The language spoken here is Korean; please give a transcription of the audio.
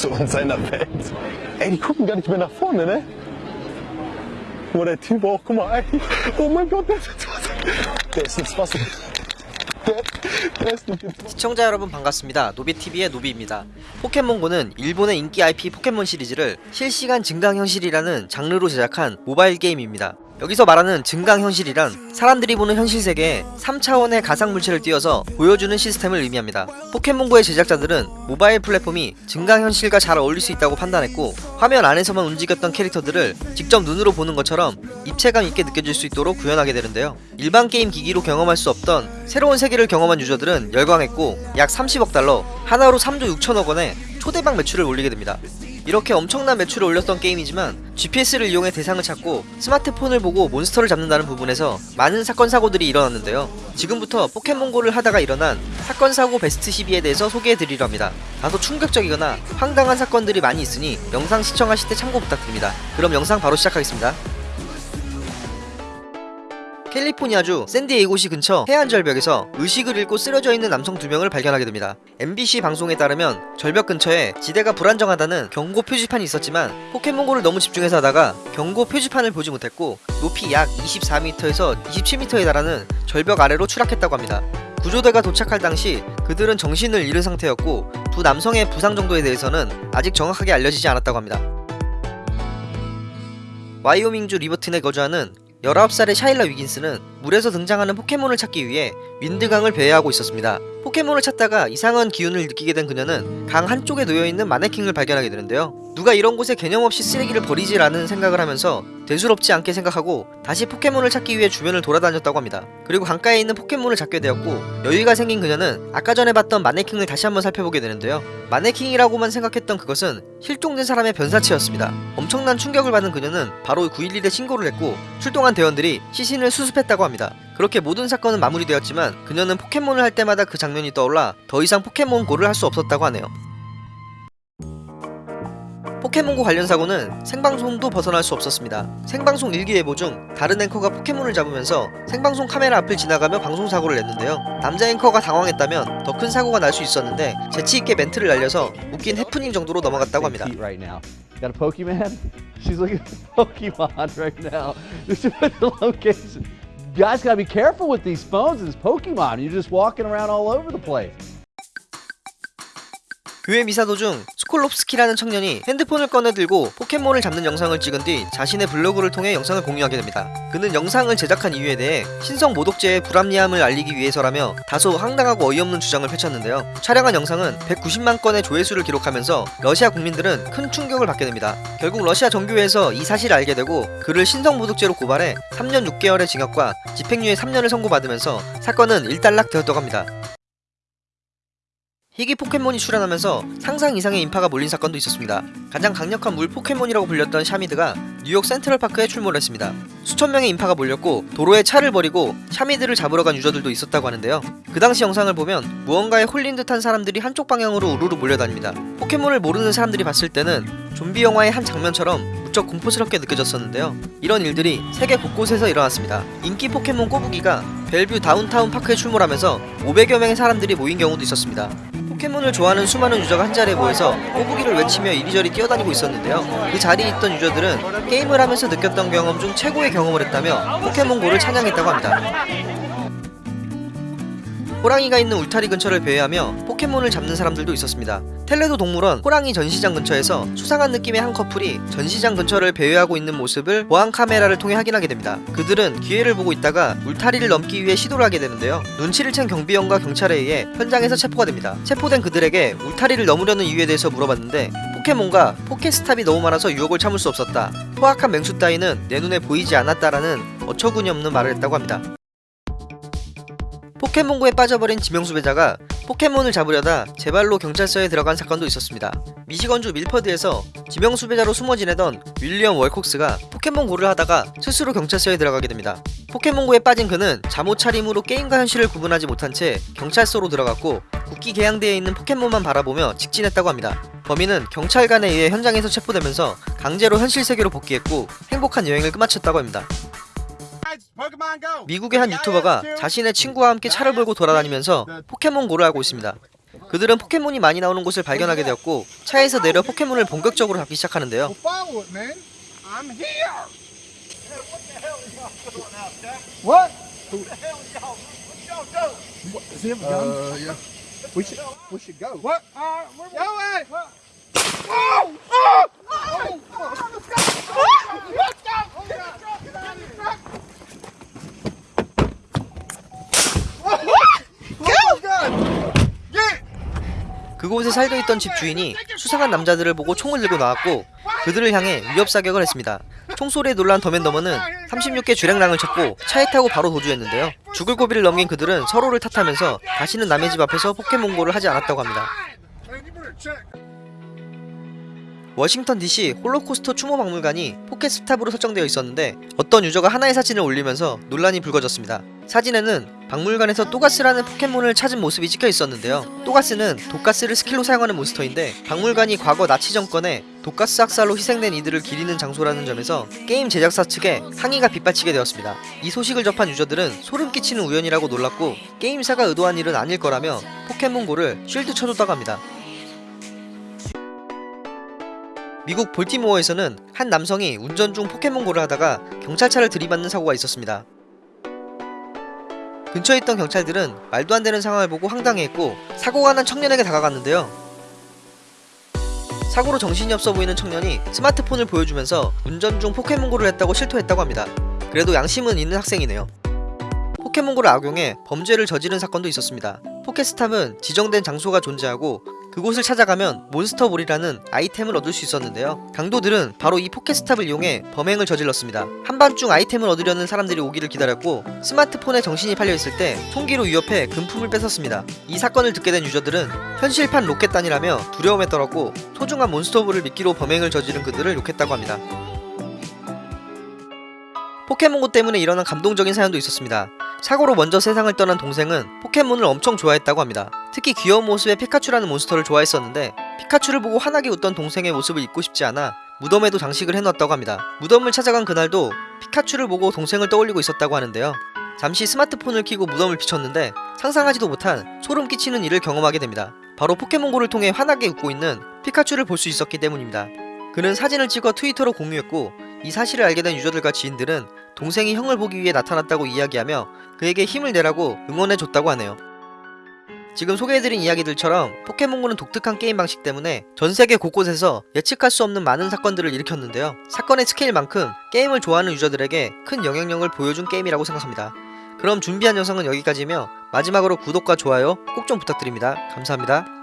so in seiner Welt. Ey, die gucken gar nicht mehr nach vorne, ne? Guck mal, der Typ auch, guck mal, ey. Oh mein Gott, der ist ins Wasser. Der ist ins Wasser. 시청자 여러분 반갑습니다. 노비TV의 노비입니다. 포켓몬고는 일본의 인기 IP 포켓몬 시리즈를 실시간 증강 현실이라는 장르로 제작한 모바일 게임입니다. 여기서 말하는 증강현실이란 사람들이 보는 현실 세계에 3차원의 가상물체를 띄워서 보여주는 시스템을 의미합니다. 포켓몬고의 제작자들은 모바일 플랫폼이 증강현실과 잘 어울릴 수 있다고 판단했고 화면 안에서만 움직였던 캐릭터들을 직접 눈으로 보는 것처럼 입체감 있게 느껴질 수 있도록 구현하게 되는데요. 일반 게임 기기로 경험할 수 없던 새로운 세계를 경험한 유저들은 열광했고 약 30억 달러, 하나로 3조 6천억 원의 초대박 매출을 올리게 됩니다. 이렇게 엄청난 매출을 올렸던 게임이지만 GPS를 이용해 대상을 찾고 스마트폰을 보고 몬스터를 잡는다는 부분에서 많은 사건 사고들이 일어났는데요. 지금부터 포켓몬고를 하다가 일어난 사건 사고 베스트 12에 대해서 소개해 드리려 합니다. 다소 충격적이거나 황당한 사건들이 많이 있으니 영상 시청하실 때 참고 부탁드립니다. 그럼 영상 바로 시작하겠습니다. 캘리포니아주 샌디에이고시 근처 해안 절벽에서 의식을 잃고 쓰러져 있는 남성 두 명을 발견하게 됩니다. MBC 방송에 따르면 절벽 근처에 지대가 불안정하다는 경고 표지판이 있었지만 포켓몬고를 너무 집중해서 하다가 경고 표지판을 보지 못했고 높이 약 24m에서 27m에 달하는 절벽 아래로 추락했다고 합니다. 구조대가 도착할 당시 그들은 정신을 잃은 상태였고 두 남성의 부상 정도에 대해서는 아직 정확하게 알려지지 않았다고 합니다. 와이오밍주 리버튼에 거주하는 19살의 샤일라 위긴스는 물에서 등장하는 포켓몬을 찾기 위해 윈드강을 배회하고 있었습니다. 포켓몬을 찾다가 이상한 기운을 느끼게 된 그녀는 강 한쪽에 놓여있는 마네킹을 발견하게 되는데요. 누가 이런 곳에 개념 없이 쓰레기를 버리지라는 생각을 하면서 대수롭지 않게 생각하고 다시 포켓몬을 찾기 위해 주변을 돌아다녔다고 합니다. 그리고 강가에 있는 포켓몬을 잡게 되었고 여유가 생긴 그녀는 아까 전에 봤던 마네킹을 다시 한번 살펴보게 되는데요. 마네킹이라고만 생각했던 그것은 실종된 사람의 변사체였습니다. 엄청난 충격을 받은 그녀는 바로 911에 신고를 했고 출동한 대원들이 시신을 수습했다고 합니다. 그렇게 모든 사건은 마무리되었지만 그녀는 포켓몬을 할 때마다 그 장면이 떠올라 더 이상 포켓몬고를 할 수 없었다고 하네요. 포켓몬고 관련 사고는 생방송도 벗어날 수 없었습니다. 생방송 일기예보 중 다른 앵커가 포켓몬을 잡으면서 생방송 카메라 앞을 지나가며 방송 사고를 냈는데요. 남자 앵커가 당황했다면 더 큰 사고가 날 수 있었는데 재치 있게 멘트를 날려서 웃긴 해프닝 정도로 넘어갔다고 합니다. Got a Pokemon? She's looking at Pokemon right now. This is the location. Guys gotta be careful with these phones and this Pokemon. You're just walking around all over the place. 교회 미사 도중 스콜롭스키라는 청년이 핸드폰을 꺼내 들고 포켓몬을 잡는 영상을 찍은 뒤 자신의 블로그를 통해 영상을 공유하게 됩니다. 그는 영상을 제작한 이유에 대해 신성 모독죄의 불합리함을 알리기 위해서라며 다소 황당하고 어이없는 주장을 펼쳤는데요. 촬영한 영상은 190만 건의 조회수를 기록하면서 러시아 국민들은 큰 충격을 받게 됩니다. 결국 러시아 정교회에서 이 사실을 알게 되고 그를 신성 모독죄로 고발해 3년 6개월의 징역과 집행유예 3년을 선고받으면서 사건은 일단락 되었다고 합니다. 희귀 포켓몬이 출현하면서 상상 이상의 인파가 몰린 사건도 있었습니다. 가장 강력한 물 포켓몬이라고 불렸던 샤미드가 뉴욕 센트럴파크에 출몰했습니다. 수천 명의 인파가 몰렸고 도로에 차를 버리고 샤미드를 잡으러 간 유저들도 있었다고 하는데요. 그 당시 영상을 보면 무언가에 홀린 듯한 사람들이 한쪽 방향으로 우르르 몰려다닙니다. 포켓몬을 모르는 사람들이 봤을 때는 좀비 영화의 한 장면처럼 무척 공포스럽게 느껴졌었는데요. 이런 일들이 세계 곳곳에서 일어났습니다. 인기 포켓몬 꼬부기가 벨뷰 다운타운 파크에 출몰하면서 500여 명의 사람들이 모인 경우도 있었습니다. 포켓몬을 좋아하는 수많은 유저가 한 자리에 모여서 꼬부기를 외치며 이리저리 뛰어다니고 있었는데요. 그 자리에 있던 유저들은 게임을 하면서 느꼈던 경험 중 최고의 경험을 했다며 포켓몬고를 찬양했다고 합니다. 호랑이가 있는 울타리 근처를 배회하며 포켓몬을 잡는 사람들도 있었습니다. 톨레도 동물원 호랑이 전시장 근처에서 수상한 느낌의 한 커플이 전시장 근처를 배회하고 있는 모습을 보안 카메라를 통해 확인하게 됩니다. 그들은 기회를 보고 있다가 울타리를 넘기 위해 시도를 하게 되는데요. 눈치를 챈 경비원과 경찰에 의해 현장에서 체포가 됩니다. 체포된 그들에게 울타리를 넘으려는 이유에 대해서 물어봤는데 포켓몬과 포켓스탑이 너무 많아서 유혹을 참을 수 없었다. 포악한 맹수 따위는 내 눈에 보이지 않았다라는 어처구니 없는 말을 했다고 합니다. 포켓몬고에 빠져버린 지명수 배자가 포켓몬을 잡으려다 제 발로 경찰서에 들어간 사건도 있었습니다. 미시건주 밀퍼드에서 지명수 배자로 숨어 지내던 윌리엄 월콕스가 포켓몬고를 하다가 스스로 경찰서에 들어가게 됩니다. 포켓몬고에 빠진 그는 잠옷 차림으로 게임과 현실을 구분하지 못한 채 경찰서로 들어갔고 국기 개양대에 있는 포켓몬만 바라보며 직진했다고 합니다. 범인은 경찰관에 의해 현장에서 체포되면서 강제로 현실 세계로 복귀했고 행복한 여행을 끝마쳤다고 합니다. 미국의 한 유튜버가 자신의 친구와 함께 차를 몰고 돌아다니면서 포켓몬고를 하고 있습니다. 그들은 포켓몬이 많이 나오는 곳을 발견하게 되었고 차에서 내려 포켓몬을 본격적으로 잡기 시작하는데요. Uh, yeah. We should, we should go. What? Uh! Oh! Oh! Oh! Let's go! Let's go! Get in the truck! Get out of the truck! Go! gun! Get! 그곳에 살고 있던 집 주인이 수상한 남자들을 보고 총을 들고 나왔고 그들을 향해 위협 사격을 했습니다. 총소리에 놀란 더맨더머는 36개 주랭랑을 쳤고 차에 타고 바로 도주했는데요. 죽을 고비를 넘긴 그들은 서로를 탓하면서 다시는 남의 집 앞에서 포켓몬고를 하지 않았다고 합니다. 워싱턴 DC 홀로코스트 추모 박물관이 포켓 스탑으로 설정되어 있었는데 어떤 유저가 하나의 사진을 올리면서 논란이 불거졌습니다. 사진에는 박물관에서 또가스라는 포켓몬을 찾은 모습이 찍혀 있었는데요. 또가스는 독가스를 스킬로 사용하는 몬스터인데 박물관이 과거 나치 정권에 독가스 학살로 희생된 이들을 기리는 장소라는 점에서 게임 제작사 측에 항의가 빗발치게 되었습니다. 이 소식을 접한 유저들은 소름 끼치는 우연이라고 놀랐고 게임사가 의도한 일은 아닐 거라며 포켓몬고를 쉴드 쳐줬다고 합니다. 미국 볼티모어에서는 한 남성이 운전 중 포켓몬고를 하다가 경찰차를 들이받는 사고가 있었습니다. 근처에 있던 경찰들은 말도 안 되는 상황을 보고 황당해했고 사고가 난 청년에게 다가갔는데요. 사고로 정신이 없어 보이는 청년이 스마트폰을 보여주면서 운전 중 포켓몬고를 했다고 실토했다고 합니다. 그래도 양심은 있는 학생이네요. 포켓몬고를 악용해 범죄를 저지른 사건도 있었습니다. 포켓스탑은 지정된 장소가 존재하고 그곳을 찾아가면 몬스터볼이라는 아이템을 얻을 수 있었는데요. 강도들은 바로 이 포켓스탑을 이용해 범행을 저질렀습니다. 한밤중 아이템을 얻으려는 사람들이 오기를 기다렸고 스마트폰에 정신이 팔려 있을 때 총기로 위협해 금품을 뺏었습니다. 이 사건을 듣게 된 유저들은 현실판 로켓단이라며 두려움에 떨었고 소중한 몬스터볼을 미끼로 범행을 저지른 그들을 욕했다고 합니다. 포켓몬고 때문에 일어난 감동적인 사연도 있었습니다. 사고로 먼저 세상을 떠난 동생은 포켓몬을 엄청 좋아했다고 합니다. 특히 귀여운 모습의 피카츄라는 몬스터를 좋아했었는데 피카츄를 보고 환하게 웃던 동생의 모습을 잊고 싶지 않아 무덤에도 장식을 해놨다고 합니다. 무덤을 찾아간 그날도 피카츄를 보고 동생을 떠올리고 있었다고 하는데요. 잠시 스마트폰을 켜고 무덤을 비췄는데 상상하지도 못한 소름 끼치는 일을 경험하게 됩니다. 바로 포켓몬고를 통해 환하게 웃고 있는 피카츄를 볼 수 있었기 때문입니다. 그는 사진을 찍어 트위터로 공유했고 이 사실을 알게 된 유저들과 지인들은 동생이 형을 보기 위해 나타났다고 이야기하며 그에게 힘을 내라고 응원해줬다고 하네요. 지금 소개해드린 이야기들처럼 포켓몬고는 독특한 게임 방식 때문에 전 세계 곳곳에서 예측할 수 없는 많은 사건들을 일으켰는데요. 사건의 스케일만큼 게임을 좋아하는 유저들에게 큰 영향력을 보여준 게임이라고 생각합니다. 그럼 준비한 영상은 여기까지며 마지막으로 구독과 좋아요 꼭 좀 부탁드립니다. 감사합니다.